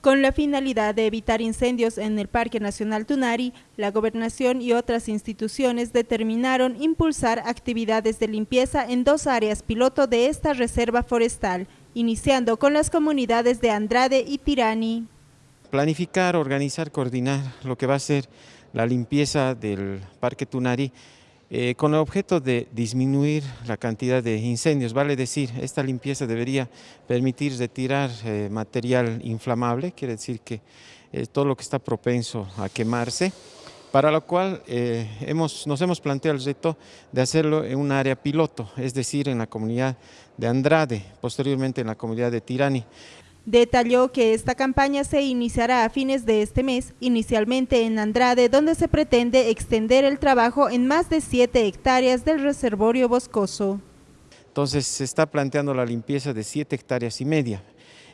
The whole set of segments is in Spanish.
Con la finalidad de evitar incendios en el Parque Nacional Tunari, la Gobernación y otras instituciones determinaron impulsar actividades de limpieza en dos áreas piloto de esta reserva forestal, iniciando con las comunidades de Andrade y Tirani. Planificar, organizar, coordinar lo que va a ser la limpieza del Parque Tunari eh, con el objeto de disminuir la cantidad de incendios. Vale decir, esta limpieza debería permitir retirar eh, material inflamable, quiere decir que eh, todo lo que está propenso a quemarse, para lo cual hemos, nos hemos planteado el reto de hacerlo en un área piloto, es decir, en la comunidad de Andrade, posteriormente en la comunidad de Tirani. Detalló que esta campaña se iniciará a fines de este mes, inicialmente en Andrade, donde se pretende extender el trabajo en más de 7 hectáreas del reservorio boscoso. Entonces se está planteando la limpieza de 7 hectáreas y media.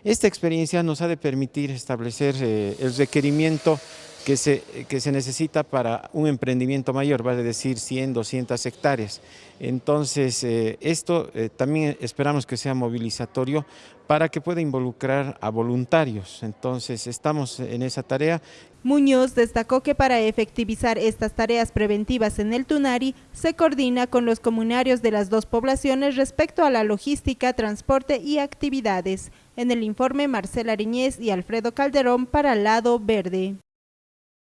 Esta experiencia nos ha de permitir establecer eh, el requerimiento que se, que se necesita para un emprendimiento mayor, vale decir 100, 200 hectáreas. Entonces, eh, esto eh, también esperamos que sea movilizatorio para que pueda involucrar a voluntarios. Entonces, estamos en esa tarea. Muñoz destacó que para efectivizar estas tareas preventivas en el Tunari, se coordina con los comunarios de las dos poblaciones respecto a la logística, transporte y actividades. En el informe, Marcela Ariñez y Alfredo Calderón para Lado Verde.